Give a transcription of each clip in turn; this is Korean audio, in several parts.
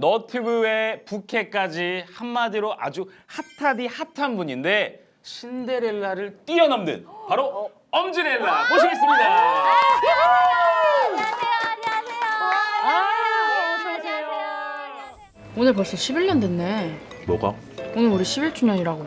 너튜브의 부캐까지 한마디로 아주 핫하디 핫한 분인데 신데렐라를 뛰어넘는 바로 엄지렐라 모시겠습니다. 오늘 벌써 11년 됐네. 뭐가? 오늘 우리 11주년이라고.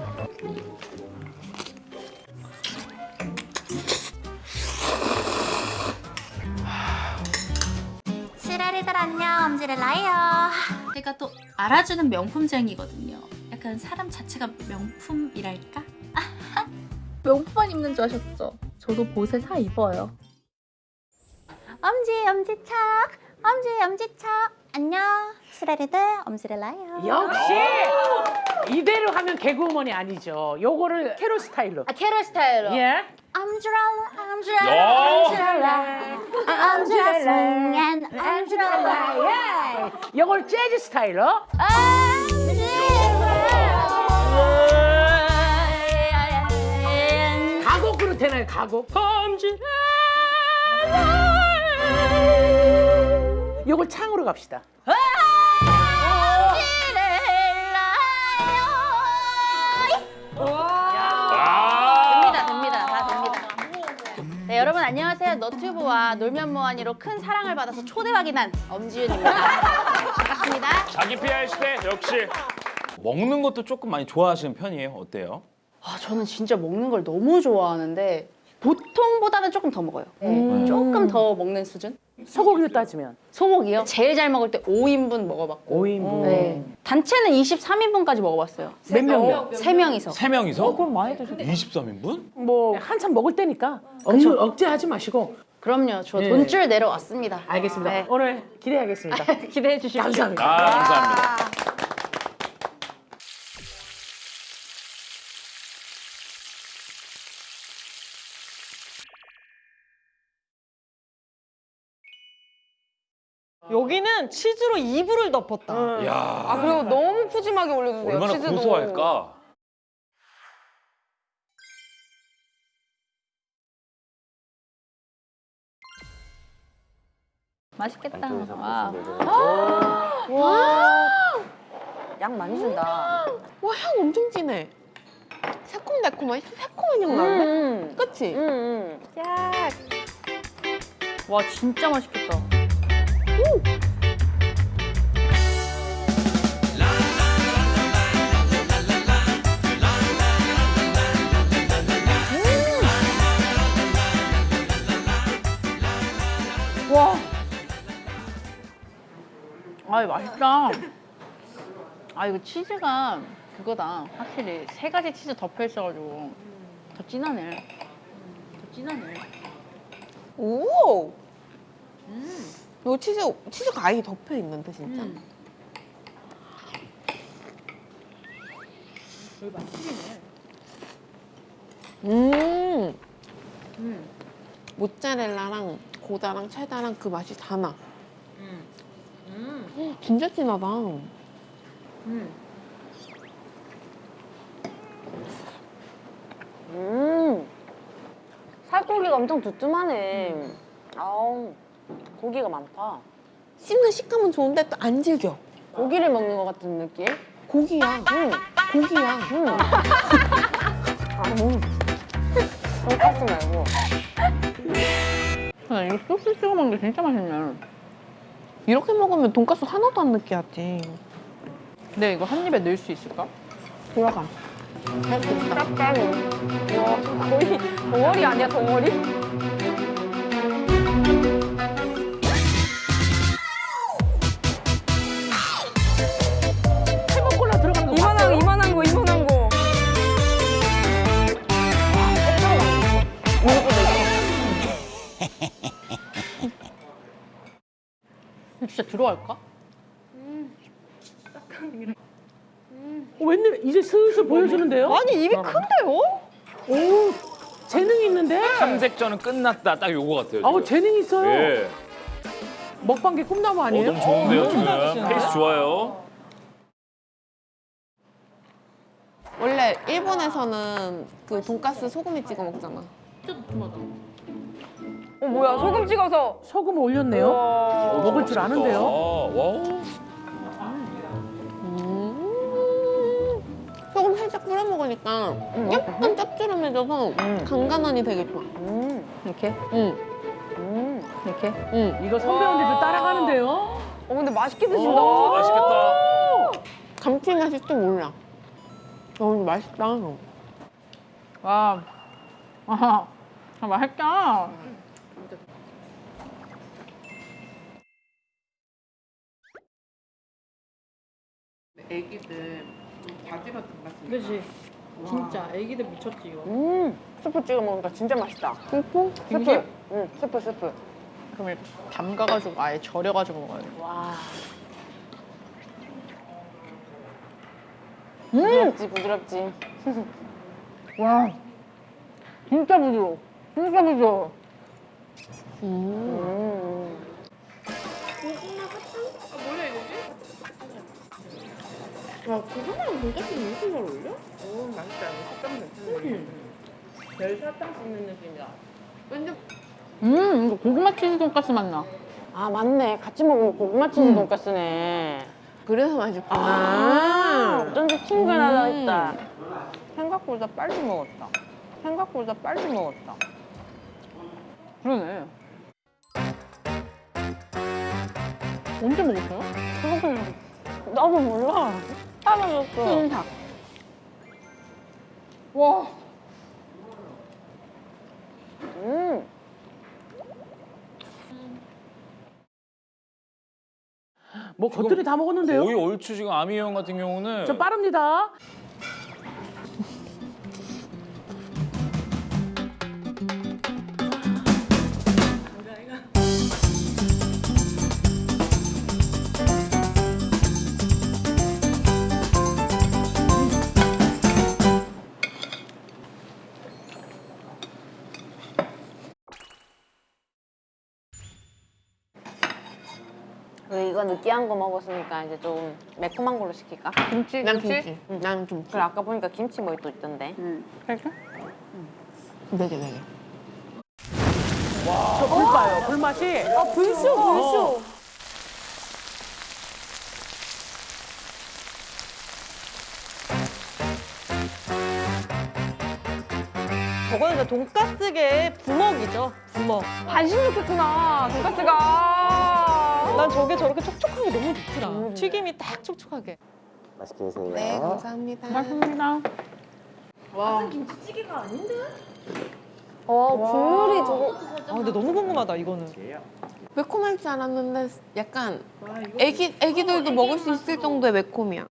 시라리들 안녕 엄지렐라예요 제가 또 알아주는 명품쟁이거든요. 약간 사람 자체가 명품이랄까? 명품만 입는 줄 아셨죠? 저도 보세 사 입어요. 엄지 엄지척 엄지 엄지척 안녕 시라리들 엄지렐라예요 역시 이대로 하면 개그우먼이 아니죠. 요거를 캐롤 스타일로. 아 캐롤 스타일로 예. 엄지렐라 엄지렐라 숭한 엄지렐라 예. 요걸 재즈 스타일로. 가곡으로 되나요? 가곡. 요걸 창으로 갑시다. 아. 됩니다 됩니다 다 됩니다 네 여러분 안녕하세요 너튜브와 놀면 뭐하니로 큰 사랑을 받아서 초대박이 난 엄지윤입니다 반갑습니다 자기 PR 시대 역시 먹는 것도 조금 많이 좋아하시는 편이에요. 어때요? 아, 저는 진짜 먹는 걸 너무 좋아하는데 보통보다는 조금 더 먹어요. 네, 조금 더 먹는 수준? 소고기로 따지면 소고기요? 제일 잘 먹을 때 5인분 먹어봤고 5인분. 네. 단체는 23인분까지 먹어봤어요. 몇 명이요? 세명이서 세 명이서? 그럼 많이 드셨 23인분? 뭐 한참 먹을 때니까 억지, 억제하지 마시고. 그럼요. 저 네. 돈줄 내려왔습니다. 알겠습니다. 네. 오늘 기대하겠습니다. 기대해 주십시오. 감사합니다. 아 감사합니다. 여기는 치즈로 이불을 덮었다. 야아 그리고 너무 푸짐하게 올려주세요. 얼마나 치즈도. 고소할까? 맛있겠다. 양 많이 준다. 와 향 엄청 진해. 새콤달콤한 새콤한 향 나는데? 그치? 와 진짜 맛있겠다. 와. 아, 이거 맛있다. 아, 이거 치즈가 그거다. 확실히 세 가지 치즈 덮여 있어가지고 더 진하네. 더 진하네. 오. 요 치즈 치즈가 아예 덮여 있는데 진짜. 음. 여기 맛집이네. 음. 음. 모짜렐라랑 고다랑 체다랑 그 맛이 다 나. 음. 음. 진짜 진하다. 음. 음. 살코기가 엄청 두툼하네. 아우, 고기가 많다. 씹는 식감은 좋은데 또 안 질겨. 고기를 먹는 것 같은 느낌? 고기야. 응. 고기야. 음. 아, 음. 돈까스 말고. 아, 이거 소스 찍어 먹는 게 진짜 맛있네. 이렇게 먹으면 돈가스 하나도 안 느끼하지. 근데 이거 한 입에 넣을 수 있을까? 돌아가. 와, 저 거의 덩어리 아니야, 덩어리? 이거 진짜 들어갈까? 어, 웬일 이제 슬슬 보여주는데요? 아니 입이 큰데요? 오, 재능 있는데? 탐색전은 끝났다. 딱 요거 같아요. 아우, 지금. 재능 있어요. 예. 먹방계 꿈나무 어, 아니에요? 너무 좋은데요 지금. 페이스 좋아요. 원래 일본에서는 그 돈가스 소금에 찍어 먹잖아. 어 뭐야 소금 찍어서 소금 올렸네요. 어, 먹을 줄 아는데요. 음 소금 살짝 뿌려 먹으니까 음. 약간 짭조름해져서 음. 간간하니 되게 좋아. 음. 이렇게? 응. 이렇게? 응. 이거 선배님들 그 따라가는데요. 어 근데 맛있게 드신다. 맛있겠다. 감칠맛이 좀 올라. 너무 맛있다. 와, 아, 맛있다. 맛있다 애기들 바질 같은 맛. 그지 진짜 애기들 미쳤지 이거 음, 스프 찍어 먹으니까 진짜 맛있다. 스프? 김치? 응, 스프, 스프. 그럼 이렇게 담가가지고 아예 절여가지고 먹어야 돼 와. 부드럽지, 부드럽지. 와 진짜 부드러워 진짜 부드러워 음. 야, 그거랑 돈까스 무슨 잘 어울려? 오 맛있다. 식감 괜찮네. 별 사탕 씹는 느낌이야. 완전. 음 이거 고구마 치즈 돈가스 맛나 아 맞네 같이 먹으면 고구마 치즈 돈까스네 그래서 맛있구나. 아 어쩐지 친근하다 음. 했다 생각보다 빨리 먹었다 생각보다 빨리 먹었다 그러네 언제 먹었어요? 나도 몰라 사라졌어 흰삭 와 음. 뭐 겉들이 다 먹었는데요? 거의 얼추 지금 아미 형 같은 경우는 저 빠릅니다. 느끼한 거 먹었으니까 이제 좀 매콤한 걸로 시킬까? 김치 난 김치? 김치. 난 김치. 그래 아까 보니까 김치 뭐 또 있던데 응 이렇게? 네개, 네 개. 저 불봐요. 불맛이. 아 불쇼 불쇼. 저거는 이제 돈가스계의 부먹이죠. 부먹. 반신 좋겠구나, 돈가스가. 난 저게 저렇게 촉촉한 게 너무 좋더라. 튀김이 딱 촉촉하게. 맛있게 드세요. 네, 감사합니다. 고맙습니다 와어 국물이 저거 아, 근데 너무 궁금하다, 이거는. 매콤할 줄 알았는데 약간 애기, 애기들도 먹을 수 있을 정도의 매콤이야.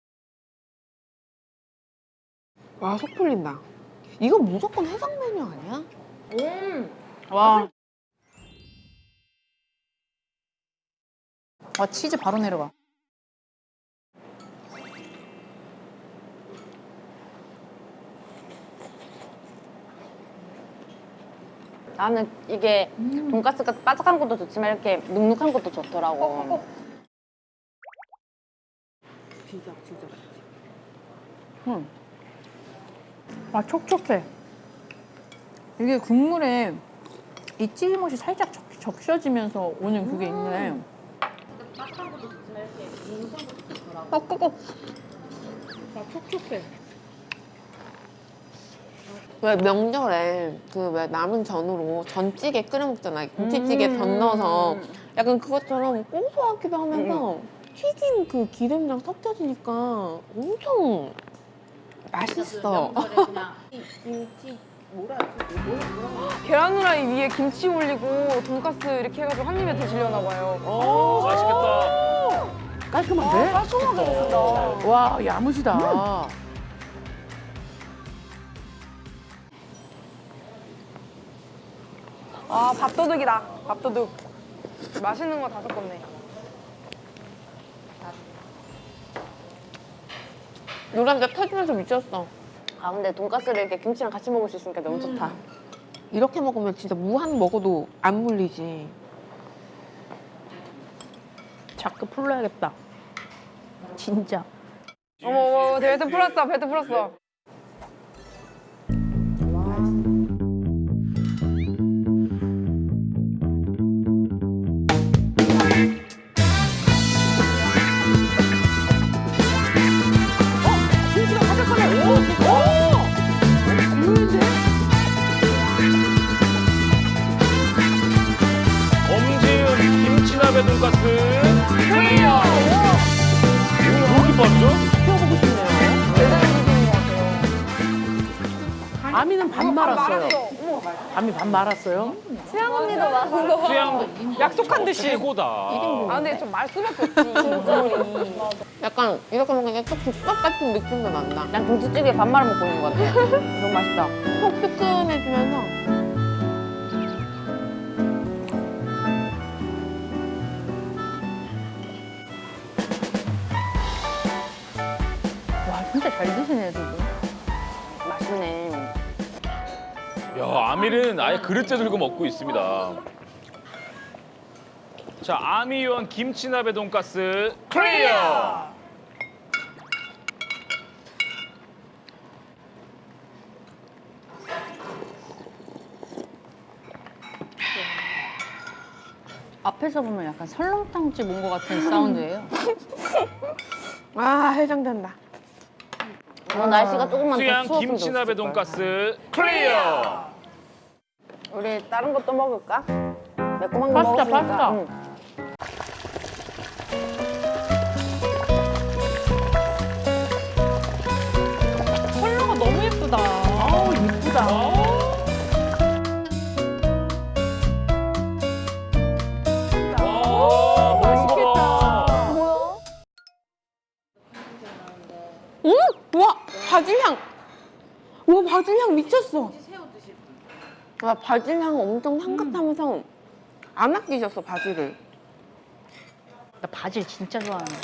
와, 속 풀린다. 이거 무조건 해장 메뉴 아니야? 와. 와 치즈 바로 내려가. 나는 이게 돈가스가 바삭한 것도 좋지만 이렇게 눅눅한 것도 좋더라고 와 촉촉해. 이게 국물에 이 찌짐옷이 살짝 적, 적셔지면서 오는 그게 있네. 어, 끄고. 와 촉촉해. 왜 명절에 그 왜 남은 전으로 전찌개 끓여 먹잖아. 김치찌개 전 넣어서 약간 그것처럼 고소하기도 하면서 튀긴 그 기름이랑 섞여지니까 엄청 맛있어. 계란 후라이 위에 김치 올리고 돈가스 이렇게 해가지고 한 입에 드시려나 봐요. 맛있겠다. 깔끔한데? 깔끔하게 됐다. 와 야무지다. 아, 밥도둑이다. 밥도둑. 맛있는 거 다 섞었네. 노란자 터지면서 미쳤어. 아 근데 돈가스를 이렇게 김치랑 같이 먹을 수 있으니까 너무 좋다 이렇게 먹으면 진짜 무한 먹어도 안 물리지. 자꾸 풀러야겠다. 진짜. 어머, 어머, 배트 풀었어, 배트 풀었어. 사람의 눈 같은 clear! 그렇게 빠르죠? 키워보고 싶네요. 아미는 반 어, 아, 말았어요. 아미 반 말았어요? 수영 언니도 많은 거 봐. 수영 약속한 듯이. 최고다. 아 근데 좀 말수밖에 없지. 약간 이렇게 먹으니까 쭉 국밥 같은 느낌도 난다. 난 김치찌개에 밥 말아 먹고 있는 거 같아. 너무 맛있다. 속 뜨끈해지면서 잘 드시네 두 분. 맛있네. 야, 아밀은 아예 그릇째 들고 먹고 있습니다. 자, 아미 요원 김치나베 돈가스 clear. 앞에서 보면 약간 설렁탕집 온 것 같은 사운드예요. 아 해장된다. 오늘 날씨가 조금만 더 수양 추웠으면 김치나베 좋겠을 돈가스 클리어. 우리 다른 것도 먹을까? 매콤한 거 파스타, 먹었으니까. 파스타. 응. 바질 향. 와 바질 향 미쳤어. 와 바질 향 엄청 향긋하면서 안 아끼셨어 바질을. 나 바질 진짜 좋아하는데.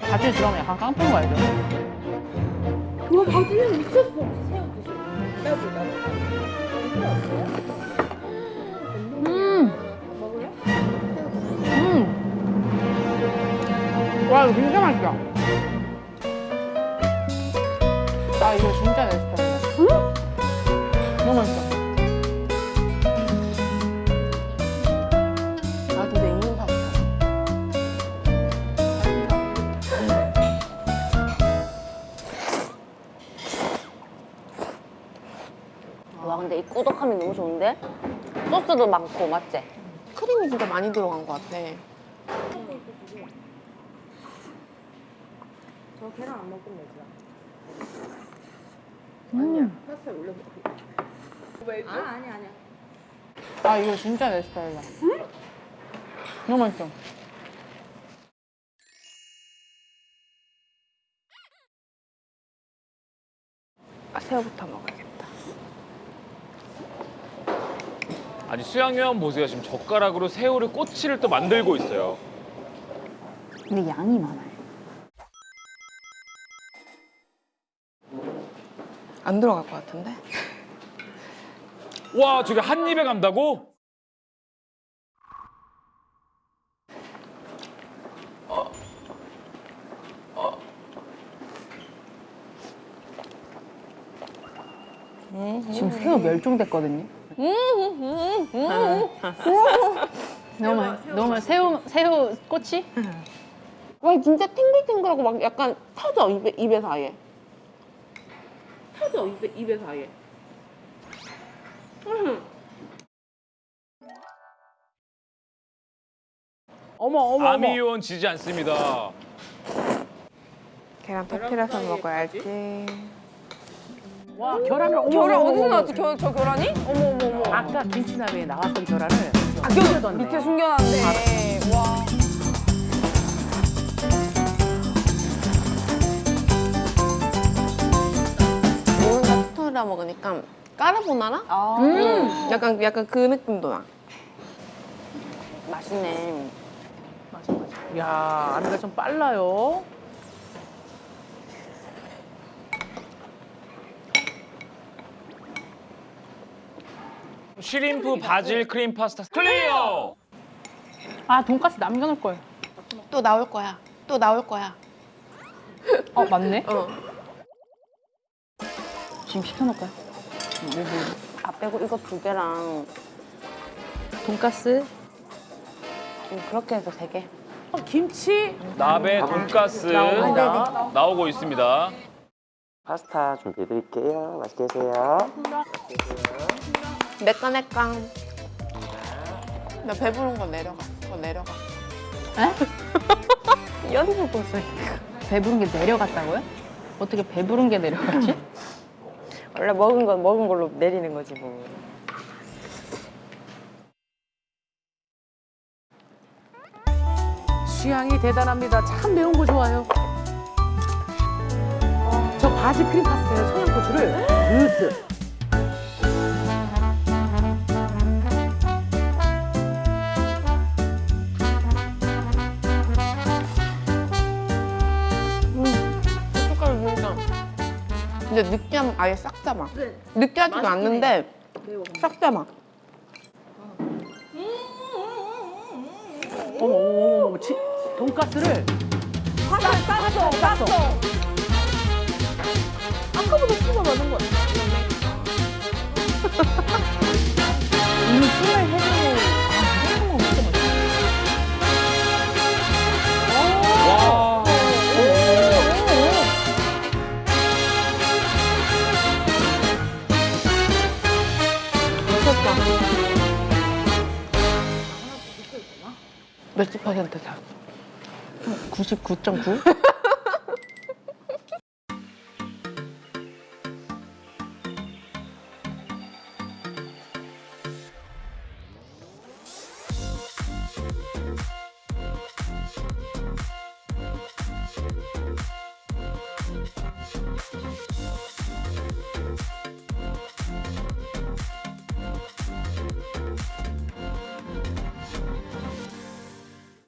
바질 들어가면 약간 깡패인 거 알죠? 와 바질 향 미쳤어. 음. 와 이거 진짜 맛있다. 아 이거 진짜 내 스타일이야. 너무 맛있어. 아 근데 이인파 와 근데 이 꾸덕함이 너무 좋은데? 소스도 많고 맞지? 크림이 진짜 많이 들어간 것 같아. 아 이거 진짜 내 스타일이야. 너무 맛있어. 아, 새우부터 먹어야겠다. 아니 수양 요원 보세요. 지금 젓가락으로 새우를 꼬치를 또 만들고 있어요. 근데 양이 많아요. 안 들어갈 것 같은데? 와, 저게 한 입에 간다고? 지금 새우 멸종됐거든요. 너무 맛- 너무 맛- 새우 새우 꼬치? 와 진짜 탱글탱글하고 막 약간 터져 입에 입에 사이에. 터져 입에 입에 사이에. 어머 어머 아미 어머. 요원 지지 않습니다. 계란 터트려서 먹어야지. 와 계란을 어머, 결혼 어머, 어디서 어머, 나왔지? 어머. 저, 저 결혼이? 어머 어머 어머. 아까 김치나베에 나왔던 계란을 아, 숨겨뒀네. 밑에 숨겨놨네. 와. 먹으니까 까르보나라? 아 음. 약간 약간 그 느낌도 나. 맛있네. 야 아미가 좀 빨라요. shrimp 바질 크림 파스타 clear. 아 돈까스 남겨놓을 걸. 또 나올 거야. 또 나올 거야. 어 맞네. 어. 지금 시켜놓을까요? 아 빼고 이거 두 개랑 돈까스. 음, 그렇게 해서 세 개. 어, 김치 나베 돈가스 나옵니다. 나오고 있습니다. 파스타 준비해드릴게요. 맛있게 드세요. 내꺼. 나 배부른 거 내려가. 거 내려가. 배부른 게 내려갔다고요? 어떻게 배부른 게 내려갔지? 원래 먹은 건 먹은 걸로 내리는 거지 뭐. 취향이 대단합니다. 참 매운 거 좋아요. 저 바지 크림 파스타에 청양고추를 으쓱. 근데 느끼함 아예 싹 잡아. 느끼하지도 않는데 싹 잡아. 어머 어머 어머 치, 돈가스를 쌌어, 쌌어. 아까보다 피가 많은 것 같아. 이미 몇십 퍼센트 다. 99.9?